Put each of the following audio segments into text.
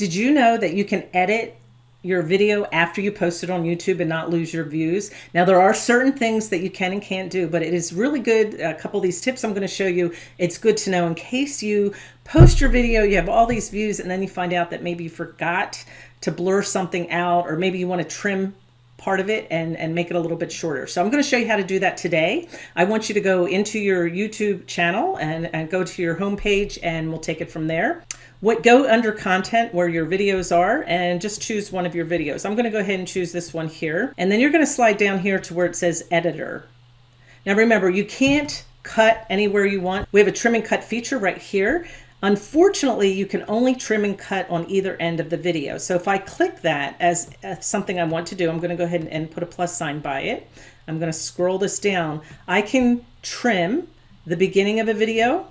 Did you know that you can edit your video after you post it on YouTube and not lose your views. Now there are certain things that you can and can't do, but it is really good. A couple of these tips I'm going to show you, it's good to know in case you post your video, you have all these views and then you find out that maybe you forgot to blur something out or maybe you want to trim part of it and, and make it a little bit shorter. So I'm going to show you how to do that today. I want you to go into your YouTube channel and, and go to your home page and we'll take it from there. What Go under content where your videos are and just choose one of your videos. I'm going to go ahead and choose this one here. And then you're going to slide down here to where it says editor. Now remember, you can't cut anywhere you want. We have a trim and cut feature right here. Unfortunately, you can only trim and cut on either end of the video. So if I click that as, as something I want to do, I'm going to go ahead and, and put a plus sign by it. I'm going to scroll this down. I can trim the beginning of a video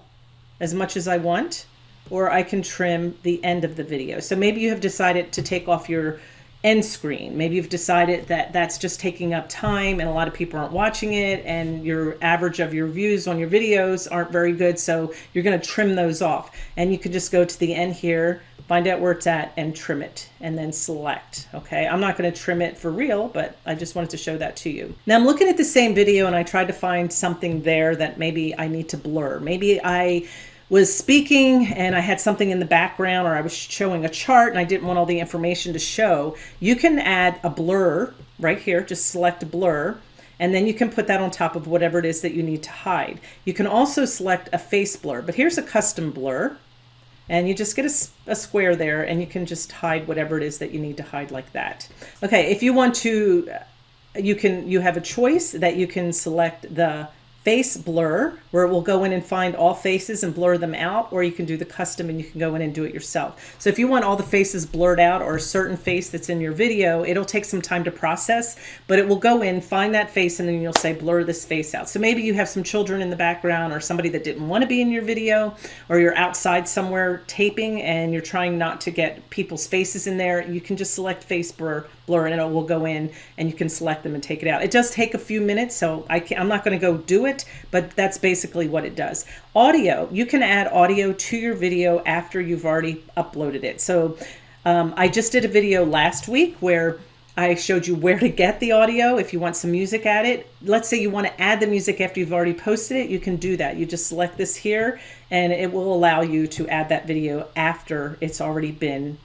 as much as I want or I can trim the end of the video. So maybe you have decided to take off your end screen. Maybe you've decided that that's just taking up time and a lot of people aren't watching it and your average of your views on your videos aren't very good. So you're going to trim those off and you can just go to the end here, find out where it's at and trim it and then select. Okay. I'm not going to trim it for real, but I just wanted to show that to you. Now I'm looking at the same video and I tried to find something there that maybe I need to blur. Maybe I was speaking and I had something in the background or I was showing a chart and I didn't want all the information to show, you can add a blur right here, just select blur, and then you can put that on top of whatever it is that you need to hide. You can also select a face blur, but here's a custom blur. And you just get a, a square there and you can just hide whatever it is that you need to hide like that. Okay, if you want to, uh, you can, you have a choice that you can select the face blur where it will go in and find all faces and blur them out or you can do the custom and you can go in and do it yourself so if you want all the faces blurred out or a certain face that's in your video it'll take some time to process but it will go in find that face and then you'll say blur this face out so maybe you have some children in the background or somebody that didn't want to be in your video or you're outside somewhere taping and you're trying not to get people's faces in there you can just select face blur blur and it will go in and you can select them and take it out. It does take a few minutes, so I am not going to go do it, but that's basically what it does. Audio, you can add audio to your video after you've already uploaded it. So um, I just did a video last week where I showed you where to get the audio if you want some music added. Let's say you want to add the music after you've already posted it, you can do that. You just select this here and it will allow you to add that video after it's already been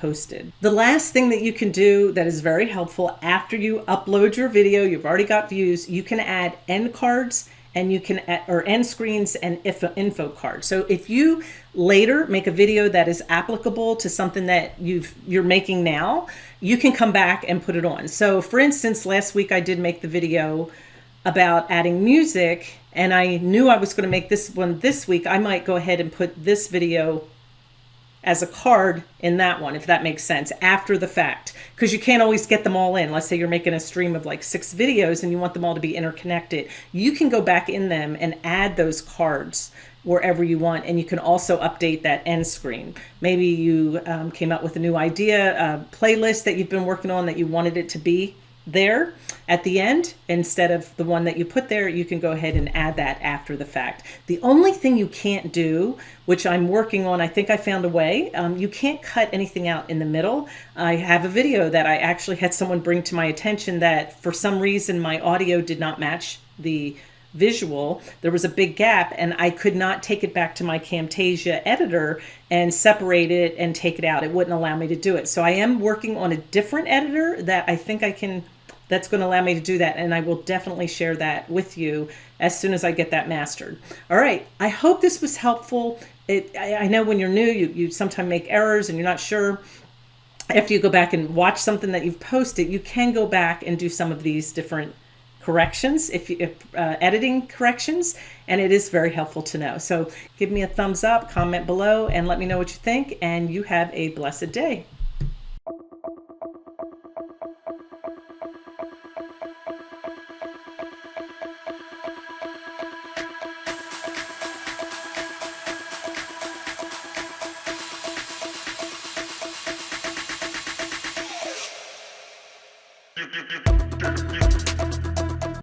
posted. The last thing that you can do that is very helpful after you upload your video, you've already got views, you can add end cards and you can add, or end screens and info, info cards. So if you later make a video that is applicable to something that you've you're making now, you can come back and put it on. So for instance, last week I did make the video about adding music and I knew I was going to make this one this week. I might go ahead and put this video as a card in that one, if that makes sense, after the fact. Because you can't always get them all in. Let's say you're making a stream of like six videos and you want them all to be interconnected. You can go back in them and add those cards wherever you want. And you can also update that end screen. Maybe you um, came up with a new idea, a playlist that you've been working on that you wanted it to be there at the end instead of the one that you put there you can go ahead and add that after the fact. The only thing you can't do which I'm working on I think I found a way um, you can't cut anything out in the middle. I have a video that I actually had someone bring to my attention that for some reason my audio did not match the visual. There was a big gap and I could not take it back to my Camtasia editor and separate it and take it out. It wouldn't allow me to do it. So I am working on a different editor that I think I can that's going to allow me to do that. And I will definitely share that with you as soon as I get that mastered. All right. I hope this was helpful. It, I, I know when you're new, you, you sometimes make errors and you're not sure. After you go back and watch something that you've posted, you can go back and do some of these different corrections, if, you, if uh, editing corrections, and it is very helpful to know. So give me a thumbs up, comment below, and let me know what you think, and you have a blessed day. Thank you.